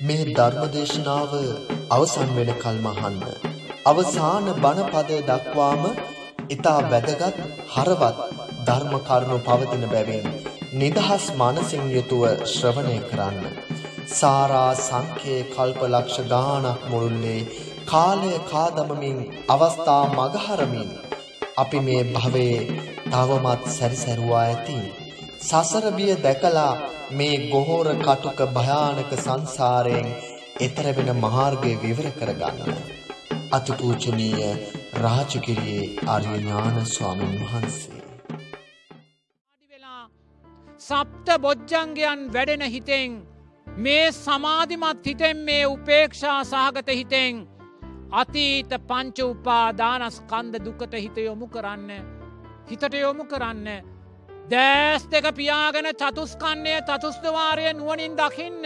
මේ ධර්මදේශනාව අවසන් වෙන කල්මහන්න. අවසාන බණපදය දක්වාම ඉතා වැදගත් හරවත් ධර්ම කරුණු පවතින බැවින් නිදහස් මනසින් යුතුව ශ්‍රවණය කරන්න. සාරා සංකේ කල්පලක්ෂ ගානක් මුළුල්ලේ කාලය කාදමමින් අවස්ථා මගහරමින් අපි මේ භවයේ තවමත් සැරිසැරුවා ඇති. සසරබිය දැකලා මේ ගොහෝර කටුක භයානක සංසාරයෙන් එතර වෙන මාර්ගය විවර කරගන්න. අතිපූජනීය රාජගිරියේ ආර්ය ඥාන ස්වාමීන් වහන්සේ. සප්ත බොජ්ජංගයන් වැඩෙන හිතෙන් මේ සමාධිමත් හිතෙන් මේ උපේක්ෂා සහගත හිතෙන් අතීත පංච උපා දානස්කන්ද දුකට හිත යොමු කරන්න හිතට යොමු කරන්න දෑස් දෙක පියාගෙන චතුස්කන්නේ චතුස්දවාරය නුවනින් දකින්න.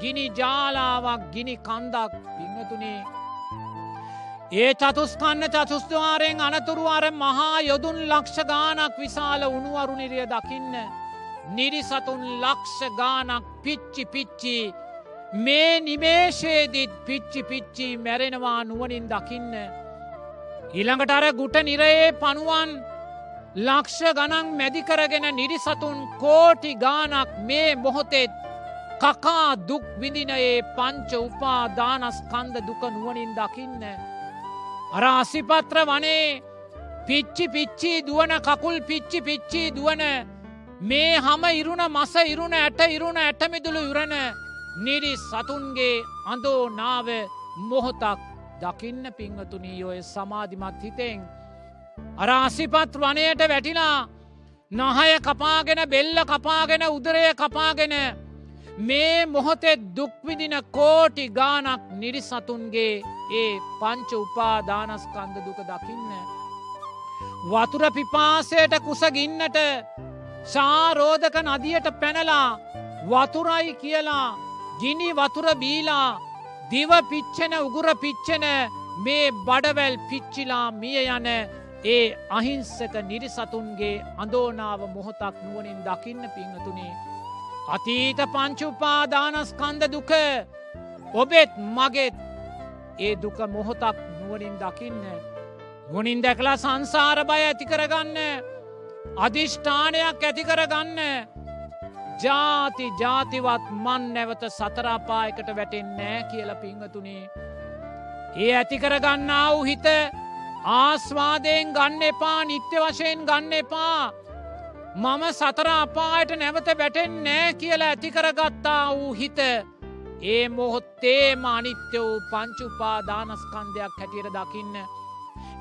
ගිනි ජාලාවක් ගිනි කන්දක් පිංහතුනේ ඒ චතුස්කන්න චතුස්දවාරයෙන් අනතුරුවර මහා යොදුන් ලක්ෂ ගානක් විශාල උනුවරුනිරිය දකින්න. නිරිසතුන් ලක්ෂ ගානක් පිච්චි පිච්චි. මේ නිමේශයේදිත් පිච්චි පිච්චි මැරෙනවා නුවනින් දකින්න. ඊළඟට අර ගුට නිරයේ පනුවන් ලක්ෂ ගනන් මැදිකරගෙන නිරිසතුන් කෝටි ගානක් මේ මොහොතෙත් කකා දුක් විඳිනයේ පංච උපා දානස්කන්ද දුක නුවනින් දකින්න. අර අසිපත්‍ර වනේ පිච්චි පිච්චි දුවන කකුල් පිච්චි පිච්චි දුවන මේ හම ඉරුණ මස ඉරුණ ඇට ඉරුණ ඇටමිදුළු යුරණ නිරි සතුන්ගේ අඳෝ නාව මොහොතක් දකින්න පිංහතුනී ඔය සමාධිමත් හිතෙන්. අර අසිපත් වනයට වැටිලා නහය කපාගෙන බෙල්ල කපාගෙන උදරය කපාගෙන මේ මොහොතෙත් දුක්විදින කෝටි ගානක් නිරිසතුන්ගේ ඒ පංච උපාදානස්කන්ද දුක දකින්න. වතුර පිපාසයට කුසගින්නට ශාරෝධක නදියට පැනලා වතුරයි කියලා ගිනි වතුර බීලා දිව පිච්චෙන උගුර පිච්චෙන මේ බඩවැල් පිච්චිලා මිය යන ඒ අහිංසක නිරිසතුන්ගේ අඳෝනාව මොහොතක් නුවනින් දකින්න පිංහතුනේ. අතීත පංචුපාදානස්කන්ද දුක ඔබෙත් මගෙත් ඒ දුක මොහොතක් නුවනින් දකින්න. ගුණින් දැකලා සංසාර බය ඇති කරගන්න අධිෂ්ඨානයක් ඇති කරගන්න ජාති ජාතිවත් මන් නැවත සතරාපායකට වැටෙන්නෑ කියල පිංහතුනේ. ඒ ඇති කරගන්නා වූ හිත ආස්වාදයෙන් ගන්න එපා නිත්‍ය වශයෙන් ගන්න එපා. මම සතර අපායට නැවත වැටෙන් නෑ කියලා ඇතිකරගත්තා වූ හිත ඒ මොහොත්තේම අනිත්‍ය වූ පංචුපා දානස්කන්දයක් හැටියට දකින්න.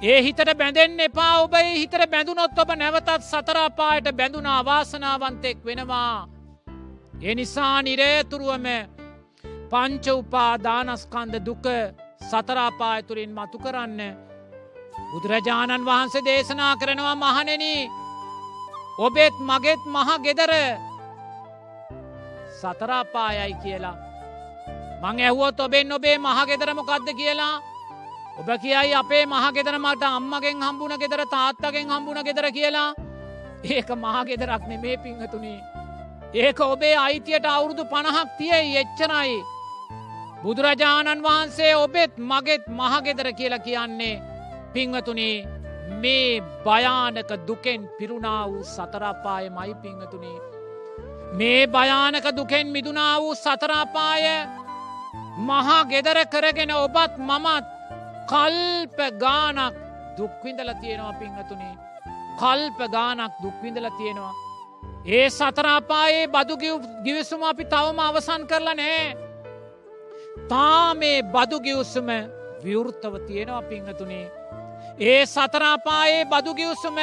ඒ හිතට බැඳෙන් එපා ඔබයි හිතර බැඳුනොත් ඔබ නැවතත් සතරාපායට බැඳුනා වාසනාවන්තෙක් වෙනවා. එනිසා නිරේතුරුවම පංච උපා දානස්කන්ද දුක සතරාපායතුරින් මතු කරන්න. බුදුරජාණන් වහන්සේ දේශනා කරනවා මහනෙන ඔබෙත් මගෙත් මහ ගෙදර සතරාපායයි කියලා. මං ඇහුවොත් ඔබෙන් ඔබේ මහගෙදරමොකක්ද කියලා ඔබ කියයි අපේ මහගෙදර මට අම්මගෙන් හම්බුණ ගෙදර තාත්තගෙන් හම්බුණ ගෙදර කියලා ඒක මහගෙදරක් නෙමේ පිංහතුනේ. ඒක ඔබේ අයිතියට අවුරුදු පණහක් තියයි එච්චනයි. බුදුරජාණන් වහන්සේ ඔබෙත් මගෙත් මහගෙදර කියලා කියන්නේ පිංහතුනේ මේ භයානක දුකෙන් පිරුණා වූ සතරාපාය මයි පිංහතුනේ. මේ භයානක දුකෙන් මිදුනා වූ සතරාපාය මහා ගෙදර කරගෙන ඔබත් මමත් කල්ප ගානක් දුක්විඳල තියෙනවා පිංහතුනේ. කල්ප ගානක් දුක්විඳල තියෙනවා. ඒ සතරාපායේ බදු ගිවිසුම අපි තවම අවසන් කරලා නෑ. තා මේ බදු ගිවසුම විවෘත්තව තියෙනවා පිංහතුනේ. ඒ සතරාපායේ බදු ගිවසුම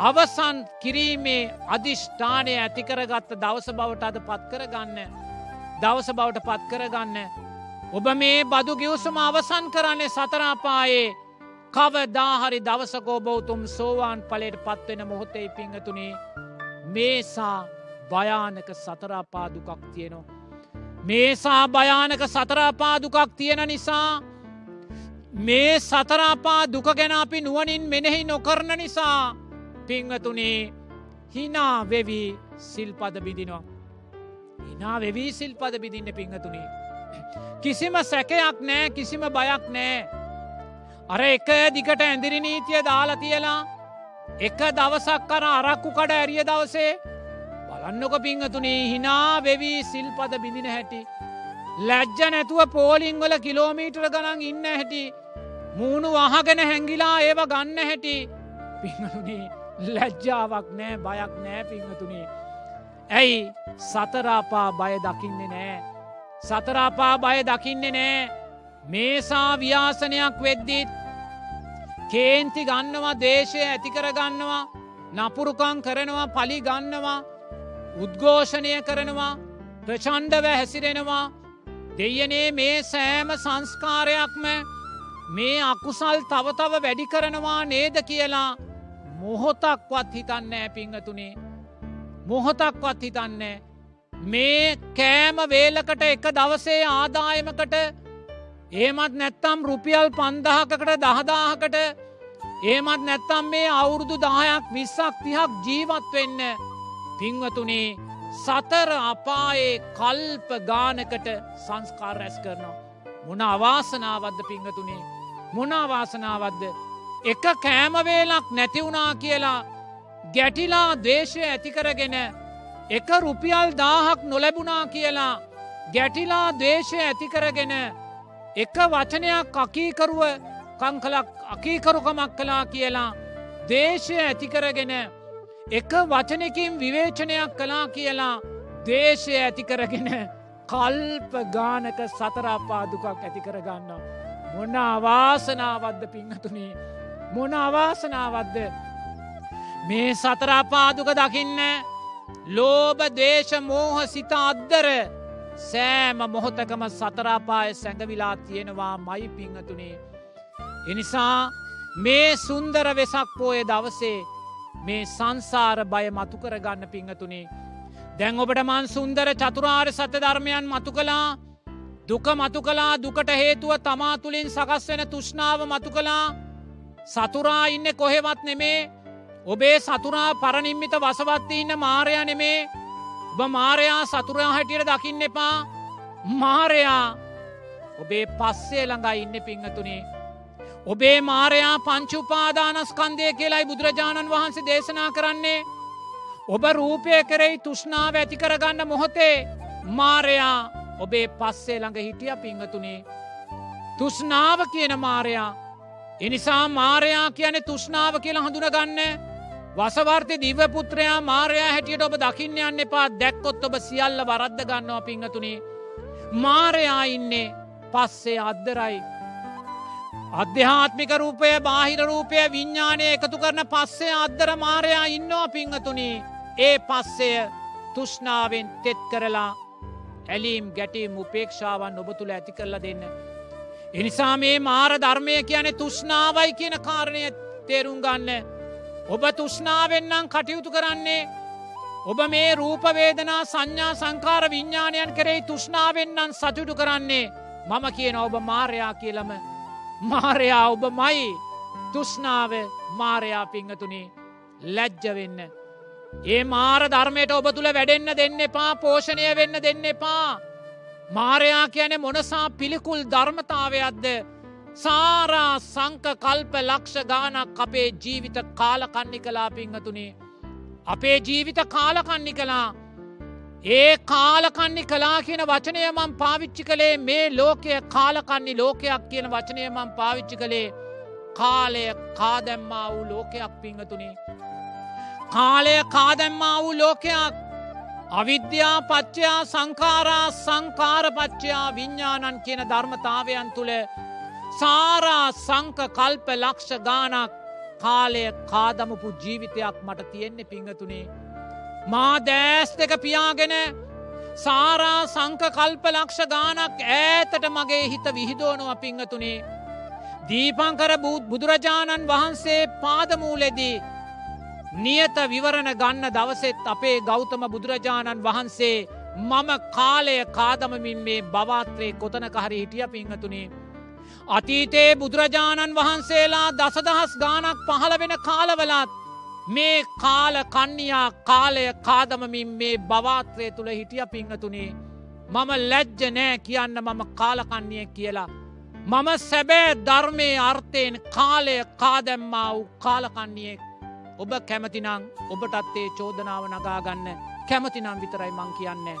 අවසන් කිරීමේ අධිෂ්ඨානය ඇතිකරගත්ත දවස බවට අද පත් කරගන්න. දවස බවට පත් කරගන්න. ඔබ මේ බදු ගිවසුම අවසන් කරන්නේ සතරාපායේ කව දාහරි දවසකෝ බෞතුම් සෝවාන් පලට පත්වෙන මොහොතේ පිංහතුනේ මේසා භයානක සතරාපාදුකක් තියෙනවා. මේසා භයානක සතරාපාදුකක් තියෙන නිසා මේ සතරාපා දුක ගැන අපි නුවනින් මෙනෙහි නොකරන නිසා පිංහතුනේ හිනා වෙවී සිල්පද බිදිනවා. හිනා වෙවී සිල්පද බිදින්න පිංහතුනේ. කිසිම සැකයක් නෑ කිසිම බයක් නෑ. අර එක දිකට ඇඳිරි නීතිය දාලා තියලා එක දවසක් කර අරක්කු කඩ ඇරිය දවසේ බලන්නක පිංහතුනේ හිනා වෙවී සිල්පද බිඳින හැටි. ලැජ්ජ නැතුව පෝලිංවල කිලෝමීටර ගනන් ඉන්න හැටි. මූුණු වහගෙන හැංගිලා ඒව ගන්න හැටි පිංහතුනේ ලැජ්ජාවක් නෑ බයක් නෑ පිංහතුනේ. ඇයි සතරාපා බය දකින්නේ නෑ. සතරාපා බය දකින්නේ නෑ මේසා ව්‍යාසනයක් වෙද්දිත් කේන්ති ගන්නවා දේශය ඇතිකර ගන්නවා නපුරුකං කරනවා පලි ගන්නවා උද්ඝෝෂණය කරනවා ප්‍රචන්්ඩව හැසිරෙනවා දෙයනේ මේ සෑම සංස්කාරයක්ම මේ අකුසල් තවතව වැඩි කරනවා නේද කියලා මොහොතක්වත් හිතන්න ෑ පිංහතුනේ. මොහොතක්වත් හිතන්නේ මේ කෑම වේලකට එක දවසේ ආදායමකට ඒමත් නැත්තම් රුපියල් පන්දහකට දහදාහකට ඒමත් නැත්තම් මේ අවුරුදු දායක් විස්සක් තිහක් ජීවත් වෙන්න පිංවතුනේ සතර අපායේ කල්ප ගානකට සංස්කාර රැස් කරනවා. මොන අවාසනාවද්ද පිංහතුනේ? මොන අවාසනාවද්ද එක කෑමවේලක් නැතිවුණා කියලා ගැටිලා දේශය ඇතිකරගෙන එක රුපියල් දාහක් නොලැබුණා කියලා ගැටිලා දේශය ඇතිකරගෙන එක වචනයක් අකීකරුව කංකලක් අකීකරුකමක් කලා කියලා දේශය ඇතිකරගෙන එක වචනකින් විවේචනයක් කලා කියලා දේශය ඇතිකරගෙන කල්ප ගානක සතරාපාදුකක් ඇතිකරගන්න. මොන අවාසනාවද්ද පිංහතුනේ මොන අවාසනාවද්ද මේ සතරාපාදුක දකින්න ලෝබ දේශ මෝහ සිත අද්දර සෑම මොහොතකම සතරාපාය සැඟවිලා තියෙනවා මයි පිංහතුනේ. එනිසා මේ සුන්දර වෙසක් පෝය දවසේ මේ සංසාර බය මතු කරගන්න පිංහතුනේ. දැන් ඔබට මන් සුන්දර චතුරාර් සත්‍ය ධර්මයන් මතු කලා දුක මතු කලා දුකට හේතුව තමා තුළින් සකස් වෙන තුෂ්නාව මතු කලා සතුරා ඉන්න කොහෙවත් නෙමේ. ඔබේ සතුරා පරනිම්මිත වසවත්ති ඉන්න මාරය නෙමේ. ඔබ මාරයා සතුරයා හැටියට දකින්න එපා. මාරයා ඔබේ පස්සේ ළඟයි ඉන්න පිංහතුනේ ඔබේ මාරයා පංචුපාදානස්කන්දය කියලායි බුදුරජාණන් වහන්සේ දේශනා කරන්නේ. ඔබ රූපය කරෙයි තුෂ්නාව ඇති කරගන්න මොහොතේ මාරයා ඔබේ පස්සේ ළඟ හිටිය පිංහතුනේ තුෂ්නාව කියන මාරයා. එනිසා මාරයා කියන තුෂ්නාව කියලා හඳුනගන්න. වසවර්තය දිවපුත්‍රයා මාරයා හැටියට ඔබ දකින්න යන්න එපා. දැක්කොත් ඔබ සියල්ල වරද්ද ගන්නවා පිංහතුනේ මාරයා ඉන්නේ පස්සේ අද්දරයි. අධ්‍යාත්මික රූපය බාහිර රූපය විඤ්ඥානය එකතු කරන පස්සේ අද්දර මාරයා ඉන්නවා පිංහතුනි ඒ පස්සය තුෂ්නාවෙන් තෙත් කරලා ඇලීම් ගැටීම් උපේක්ෂාවන් ඔබ තුළ ඇති කරලා දෙන්න. එනිසා මේ මාර ධර්මය කියන තුෂ්නාවයි කියන කාරණය තේරුම් ගන්න. ඔබ තුෂ්නාවෙන්නම් කටයුතු කරන්නේ ඔබ මේ රූපවේදනා සංඥා සංකාර විඤ්ඥාණයන් කරෙයි තුෂ්නාවෙන්නම් සතුටු කරන්නේ මම කියන ඔබ මාරයා කියලම මාරයා ඔබ මයි තුෂ්නාව මාරයා පිංහතුනේ ලැජ්ජවෙන්න. ඒ මාර ධර්මයට ඔබ තුළ වැඩෙන්න්න දෙන්න එපා පෝෂණය වෙන්න දෙන්න එපා. මාරයා කියන මොනසා පිළිකුල් ධර්මතාවයක්ද සාරා සංක කල්ප ලක්ෂ ගානක් අපේ ජීවිත කාලකන්නි කලා පිංහතුනේ. අපේ ජීවිත කාලකන්නි කලා ඒ කාලකන්නි කලා කියන වචනය මං පාවිච්චි කළේ මේ ලෝකය කාලකන්නි ලෝකයක් කියන වචනය මං පාවිච්චි කළේ කාලය කාදැම්මා වූ ලෝකයක් පිංහතුනේ. කාලය කාදැම්මා වූ ලෝකයක් අවිද්‍යා පච්චයා සංකාරා සංකාරපච්චයා විඤ්ඥානන් කියන ධර්මතාවයන් තුළ සාරා සංක කල්ප ලක්ෂ ගානක් කාලය කාදමපු ජීවිතයක් මට තියෙන්නේ පිංහතුනේ. මා දෑස් දෙක පියාගෙන සාරා සංක කල්ප ලක්ෂ ගානක් ඈතට මගේ හිත විහිදෝනුව පිංහතුනේ. දීපංකර බුදුරජාණන් වහන්සේ පාදමූලෙදී නියත විවරණ ගන්න දවසෙත් අපේ ගෞතම බුදුරජාණන් වහන්සේ මම කාලය කාදමමින් මේ බවාත්‍රයේ කොතනක හරි හිටිය පිංහතුනේ. අතීතයේ බුදුරජාණන් වහන්සේලා දසදහස් ගානක් පහළ වෙන කාලවලත් මේ කාල කන්නියා කාලය කාදමමින් මේ බවාත්‍රය තුළ හිටිය පිංහතුනේ මම ලැජ්ජ නෑ කියන්න මම කාලකන්නිය කියලා. මම සැබෑ ධර්මය අර්ථයෙන් කාලය කාදැම්මා වූ කාලකන්නියෙක් ඔබ කැමතිනං ඔබටත් ඒ චෝදනාව නගාගන්න කැමතිනම් විතරයි මං කියන්නේ.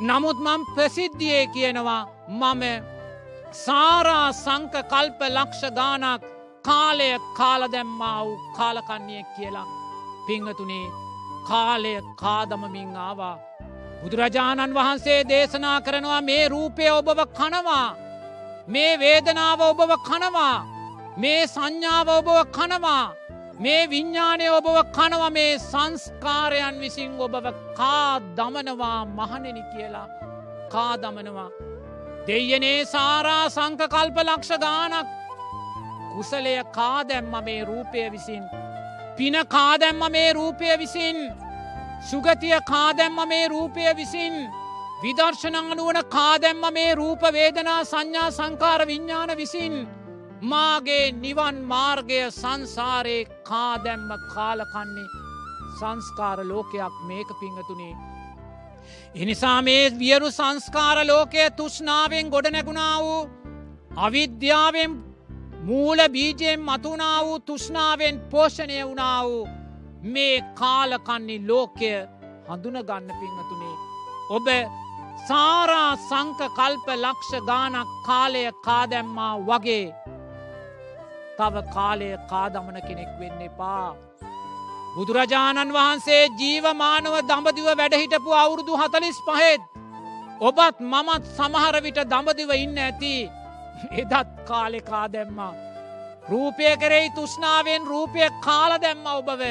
නමුත් මං ප්‍රසිද්ධියේ කියනවා මම සාරා සංක කල්ප ලක්ෂ ගානක් කාලය කාලදැම්මා වූ කාලකන්නියෙක් කියලා පිංහතුනේ කාලය කාදමමින් ආවා. බුදුරජාණන් වහන්සේ දේශනා කරනවා මේ රූපය ඔබව කනවා. මේ වේදනාව ඔබව කනවා. මේ සංඥාව ඔබව කනවා. මේ විඤ්ඥානය ඔබව කනව මේ සංස්කාරයන් විසින් ඔබව කා දමනවා මහනෙනි කියලා. කා දමනවා. දෙයනේ සාරා සංකකල්ප ලක්ෂ ගානක් කුසලය කාදැම්ම මේ රූපය විසින්. පින කාදැම්ම මේ රූපය විසින්. සුගතිය කාදැම්ම මේ රූපය විසින්. විදර්ශනංගනුවන කාදැම්ම මේ රූප වේදනා සංඥා සංකාර විඤ්ඥාන විසින්. මාගේ නිවන් මාර්ගය සංසාරයේ කාදැම්ම කාලකන්නේ සංස්කාර ලෝකයක් මේක පිංහතුනේ. එනිසා මේ වියරු සංස්කාර ලෝකය තුෂ්නාවෙන් ගොඩ නැගුණා වූ අවිද්‍යාවෙන් මූල බීජයෙන් මතුනා වූ තුෂ්නාවෙන් පෝෂණය වුණා වූ මේ කාලකන්නි ලෝකය හඳුනගන්න පිංහතුනේ. ඔබ සාරා සංක කල්ප ලක්ෂ ගානක් කාලය කාදැම්මා වගේ තව කාලය කාදමන කෙනෙක් වෙන්න එපා. බුදුරජාණන් වහන්සේ ජීවමානව දඹදිව වැඩහිටපු අවුරුදු හතලිස් පහෙත්. ඔබත් මමත් සමහරවිට දඹදිව ඉන්න ඇති එදත් කාලෙකා දැම්මා. රූපය කෙරෙයි තුෂ්නාවෙන් රූපය කාල දැම්ම ඔබව.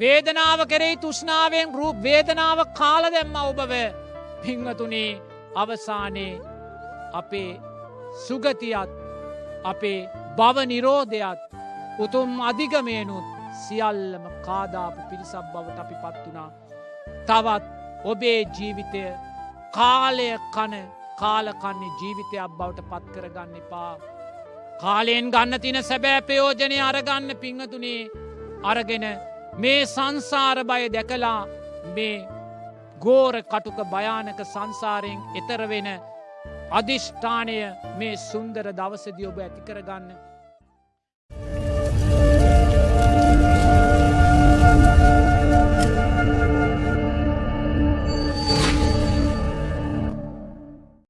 වේදනාව කෙරෙයි තුෂ්නාවෙන් රූප වේදනාව කාල දැම්ම ඔබව. පිංහතුනේ අවසානයේ අපේ සුගතියත් අපේ බව නිරෝධයත් උතුම් අධිගමයනුත් සියල්ලම කාදාපු පිරිසක් බවට අපි පත් වනා. තවත් ඔබේ ජීවිතය කාලය කන කාලකන්නේ ජීවිතයක් බවට පත් කරගන්න එපා. කාලයෙන් ගන්න තින සැබෑ ප්‍රයෝජනය අරගන්න පිංහතුනේ අරගෙන මේ සංසාර බය දැකලා මේ ගෝර කටුක භයානක සංසාරයෙන් එතරවෙන අධිෂ්ඨානය මේ සුන්දර දවසදි ඔබ ඇතිකරගන්න